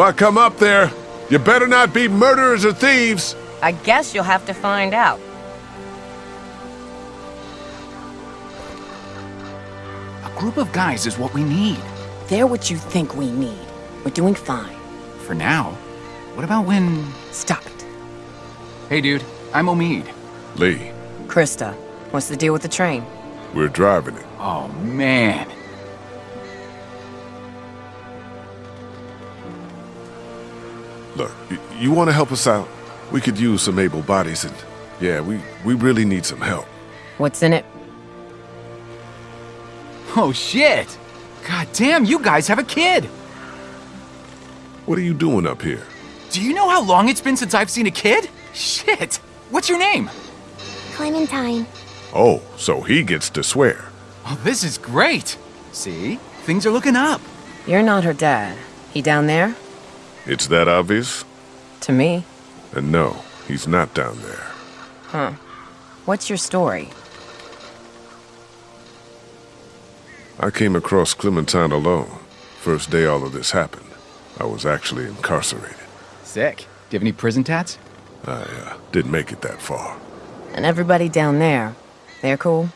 If I come up there, you better not be murderers or thieves. I guess you'll have to find out. A group of guys is what we need. They're what you think we need. We're doing fine. For now. What about when... Stop it. Hey, dude. I'm Omid. Lee, Christa, what's the deal with the train? we're driving it. Oh, man. Look, you want to help us out? We could use some able bodies and... Yeah, we, we really need some help. What's in it? Oh, shit! God damn, you guys have a kid! What are you doing up here? Do you know how long it's been since I've seen a kid? Shit! What's your name? Clementine. Oh, so he gets to swear. Oh, this is great! See? Things are looking up. You're not her dad. He down there? It's that obvious? To me. And no, he's not down there. Huh. What's your story? I came across Clementine alone. First day all of this happened. I was actually incarcerated. Sick. Do you have any prison tats? I uh, didn't make it that far. And everybody down there, they're cool?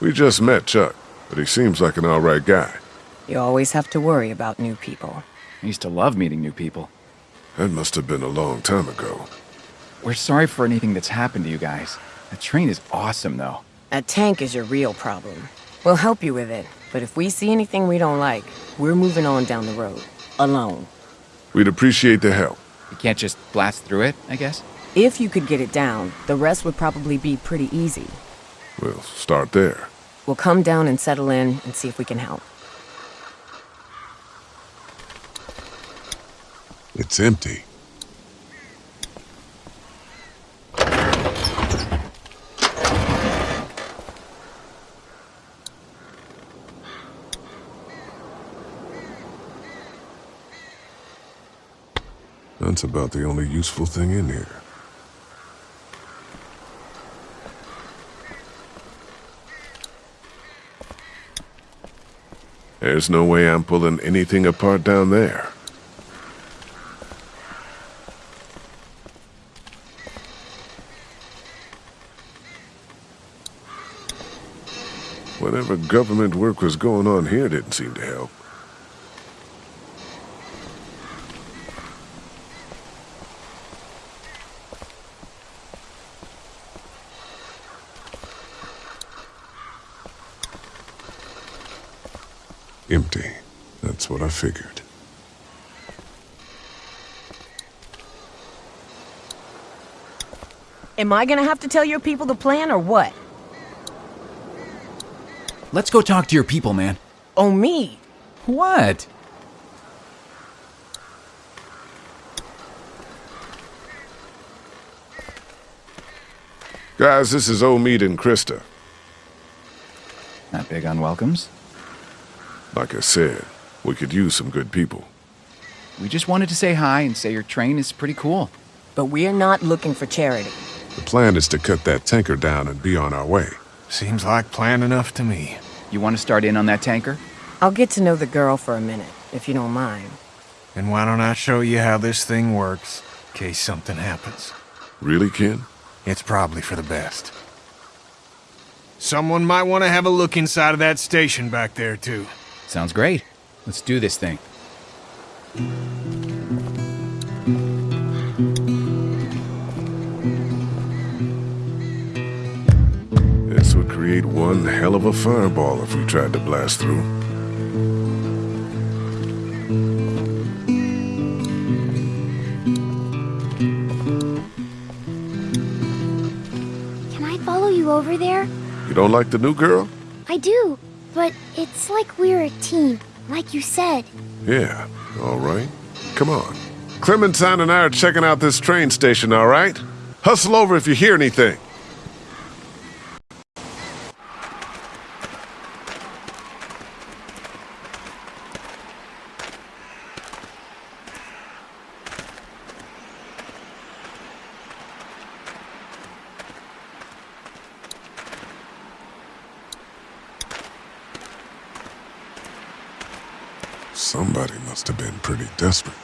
We just met Chuck, but he seems like an alright guy. You always have to worry about new people. I used to love meeting new people. That must have been a long time ago. We're sorry for anything that's happened to you guys. The train is awesome, though. A tank is your real problem. We'll help you with it, but if we see anything we don't like, we're moving on down the road. Alone. We'd appreciate the help. You can't just blast through it, I guess? If you could get it down, the rest would probably be pretty easy. We'll start there. We'll come down and settle in and see if we can help. It's empty. That's about the only useful thing in here. There's no way I'm pulling anything apart down there. Whatever government work was going on here didn't seem to help. Empty. That's what I figured. Am I gonna have to tell your people the plan or what? Let's go talk to your people, man. Oh, me? What? Guys, this is Omid and Christa. Not big on welcomes. Like I said, we could use some good people. We just wanted to say hi and say your train is pretty cool. But we're not looking for charity. The plan is to cut that tanker down and be on our way. Seems like plan enough to me. You want to start in on that tanker? I'll get to know the girl for a minute, if you don't mind. And why don't I show you how this thing works, in case something happens? Really, Ken? It's probably for the best. Someone might want to have a look inside of that station back there, too. Sounds great. Let's do this thing. Create one hell of a fireball if we tried to blast through. Can I follow you over there? You don't like the new girl? I do, but it's like we're a team, like you said. Yeah, all right. Come on. Clementine and I are checking out this train station, all right? Hustle over if you hear anything. Somebody must have been pretty desperate.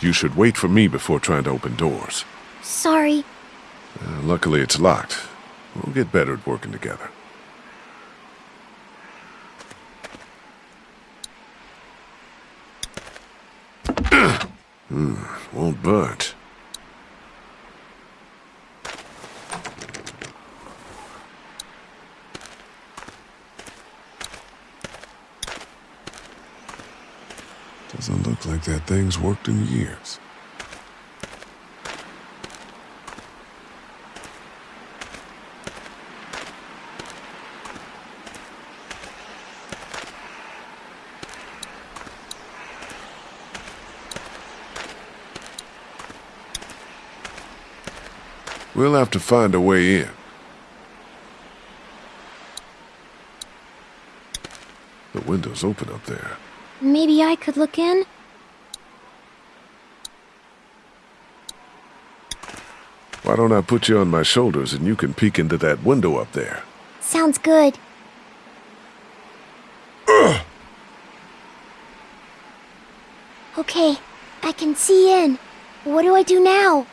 You should wait for me before trying to open doors. Sorry. Uh, luckily, it's locked. We'll get better at working together. hmm, won't budge. Doesn't look like that thing's worked in years. We'll have to find a way in. The window's open up there. Maybe I could look in? Why don't I put you on my shoulders and you can peek into that window up there? Sounds good. Okay, I can see in. What do I do now?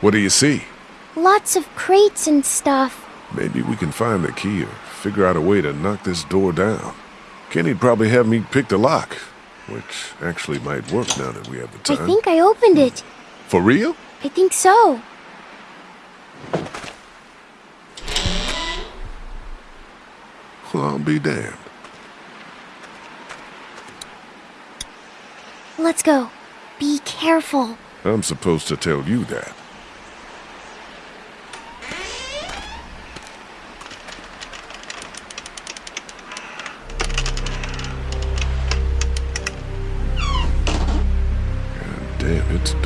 What do you see? Lots of crates and stuff. Maybe we can find the key or figure out a way to knock this door down. Kenny'd probably have me pick the lock, which actually might work now that we have the time. I think I opened it. For real? I think so. Well, I'll be damned. Let's go. Be careful. I'm supposed to tell you that.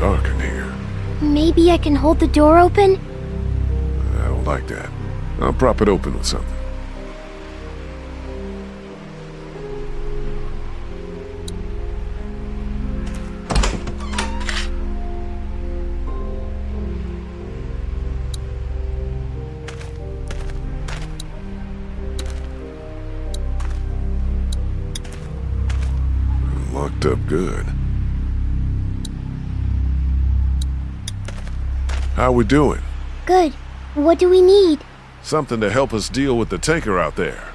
Dark in here. Maybe I can hold the door open? I don't like that. I'll prop it open with something. Locked up good. How we doing? Good. What do we need? Something to help us deal with the taker out there.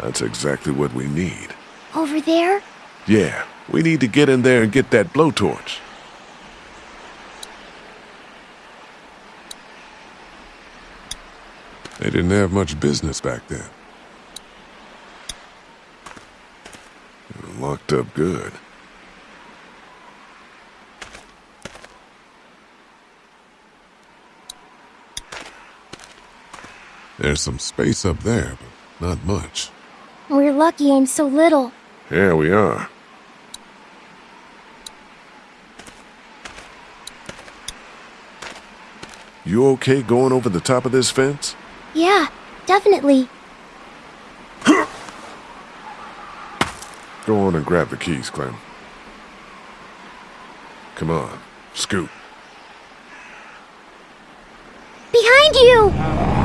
That's exactly what we need. Over there? Yeah, we need to get in there and get that blowtorch. They didn't have much business back then. Locked up good. There's some space up there, but not much. We're lucky I'm so little. Yeah, we are. You okay going over the top of this fence? Yeah, definitely. Go on and grab the keys, Clem. Come on, scoot. Behind you!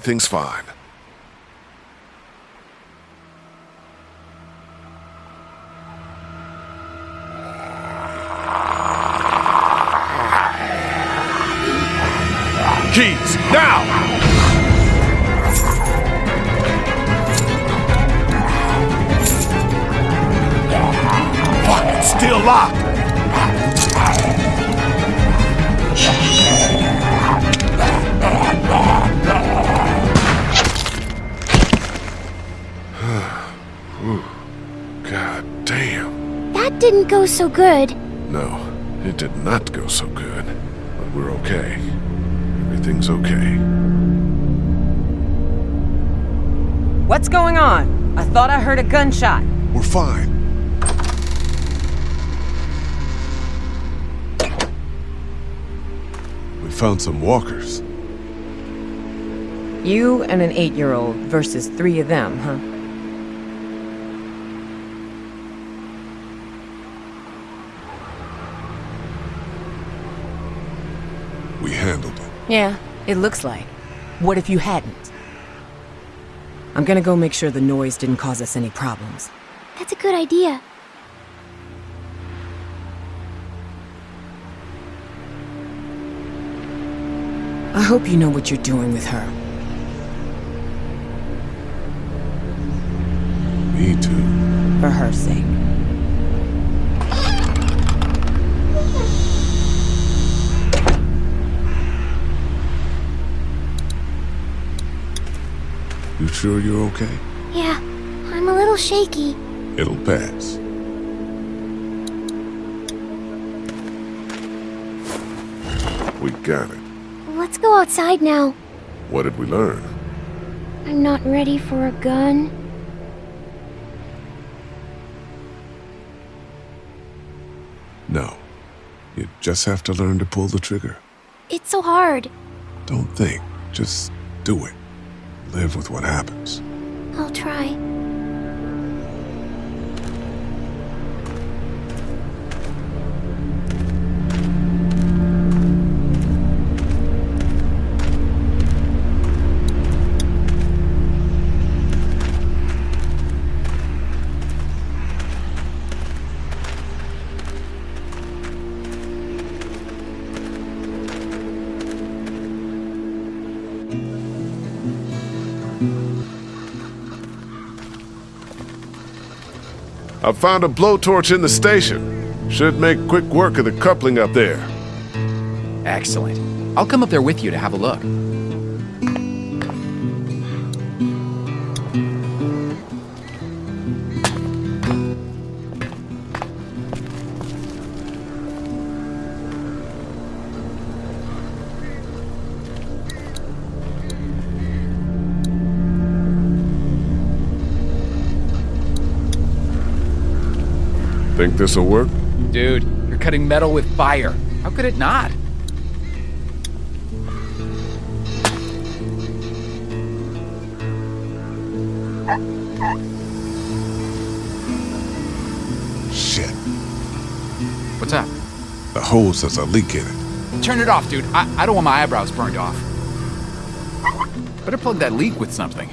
everything's fine. Keys, now! still locked. Didn't go so good. No, it did not go so good. But we're okay. Everything's okay. What's going on? I thought I heard a gunshot. We're fine. We found some walkers. You and an eight-year-old versus three of them, huh? Yeah, it looks like. What if you hadn't? I'm gonna go make sure the noise didn't cause us any problems. That's a good idea. I hope you know what you're doing with her. Me too. For her sake. Sure you're okay? Yeah, I'm a little shaky. It'll pass. We got it. Let's go outside now. What did we learn? I'm not ready for a gun. No. You just have to learn to pull the trigger. It's so hard. Don't think. Just do it. Live with what happens. I'll try. I found a blowtorch in the station. Should make quick work of the coupling up there. Excellent. I'll come up there with you to have a look. Think this'll work? Dude, you're cutting metal with fire. How could it not? Shit. What's up? The hose has a leak in it. Turn it off, dude. I, I don't want my eyebrows burned off. Better plug that leak with something.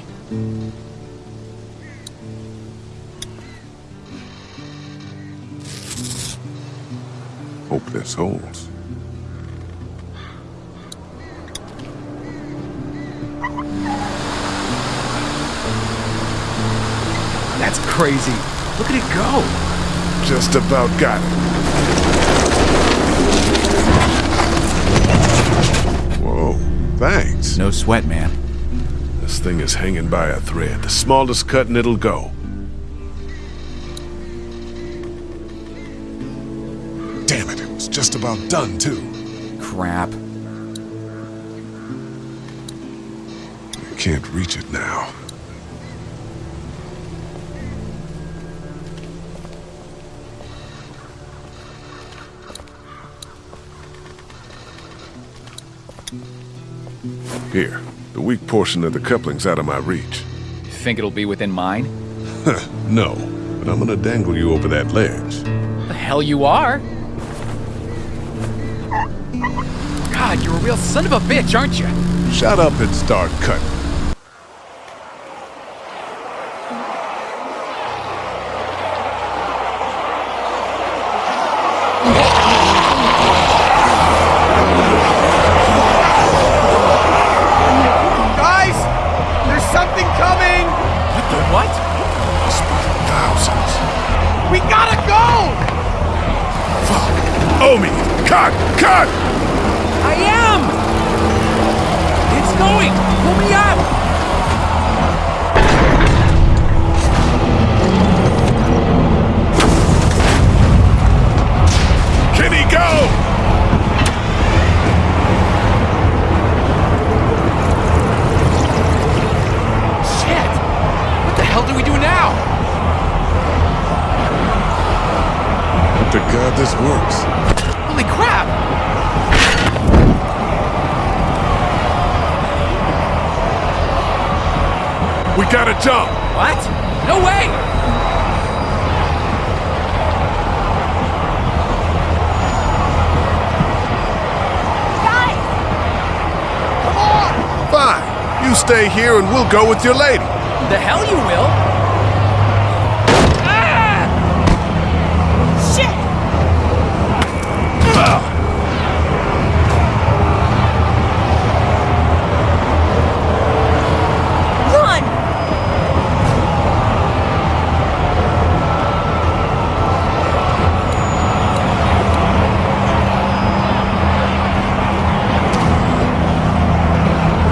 Hope this holds. That's crazy. Look at it go. Just about got it. Whoa, thanks. No sweat, man. This thing is hanging by a thread. The smallest cut and it'll go. About done, too. Crap. I can't reach it now. Here, the weak portion of the coupling's out of my reach. Think it'll be within mine? No, but I'm gonna dangle you over that ledge. The hell you are? God, you're a real son of a bitch, aren't you? Shut up and start cutting. Guys, there's something coming! What thousands. We gotta go! Fuck! Omi! Cut! Cut! Going! Pull me up! Kenny, go! Shit! What the hell do we do now? To God this works. Holy crap! We gotta jump! What? No way! Guys! Come on! Fine. You stay here and we'll go with your lady. The hell you will! Ah! Shit! Run!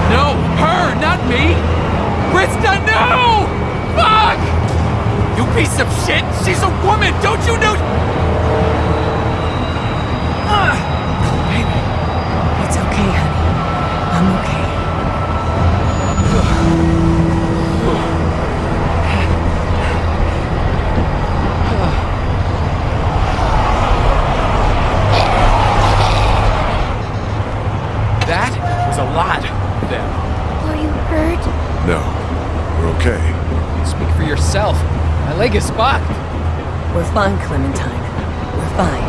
No, her, not me! Christa, no! Fuck! You piece of shit! She's a woman! Don't you know? Ah! Baby, It's okay, honey. I'm okay. that was a lot of them. Are you hurt? No. We're okay. Speak for yourself. My leg is fucked. We're fine, Clementine. We're fine.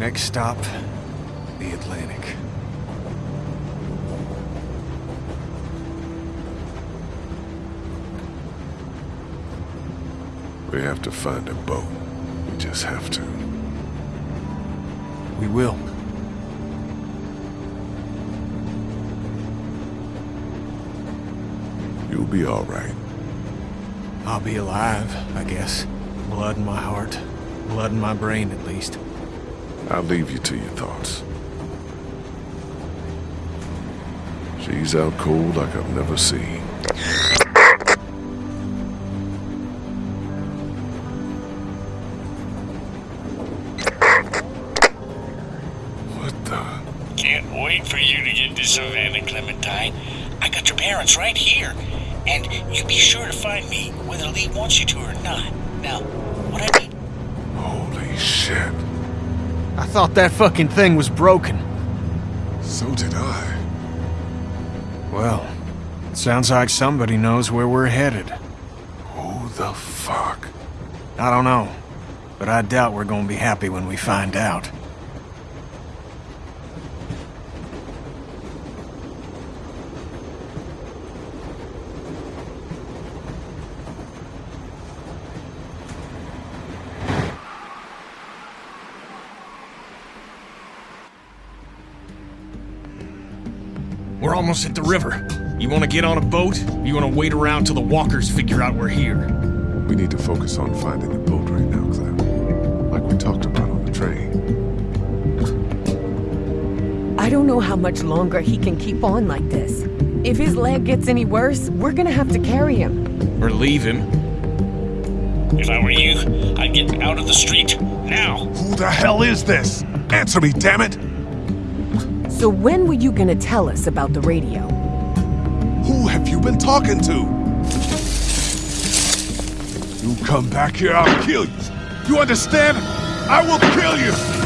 Next stop, the Atlantic. We have to find a boat. We just have to. We will. You'll be all right. I'll be alive, I guess. Blood in my heart. Blood in my brain, at least. I'll leave you to your thoughts. She's out cold like I've never seen. What the? Can't wait for you to get to Savannah, Clementine. I got your parents right here. And you be sure to find me, whether Lee wants you to or not. Now, what I need... Holy shit. I thought that fucking thing was broken. So did I. Well, it sounds like somebody knows where we're headed. Who the fuck? I don't know, but I doubt we're gonna be happy when we find out. We're almost at the river. You want to get on a boat? You want to wait around till the walkers figure out we're here? We need to focus on finding the boat right now, Clem. Like we talked about on the train. I don't know how much longer he can keep on like this. If his leg gets any worse, we're gonna have to carry him. Or leave him? if I were you, I'd get out of the street now. Who the hell is this? Answer me, damn it! So when were you gonna tell us about the radio? Who have you been talking to? You come back here, I'll kill you. You understand? I will kill you!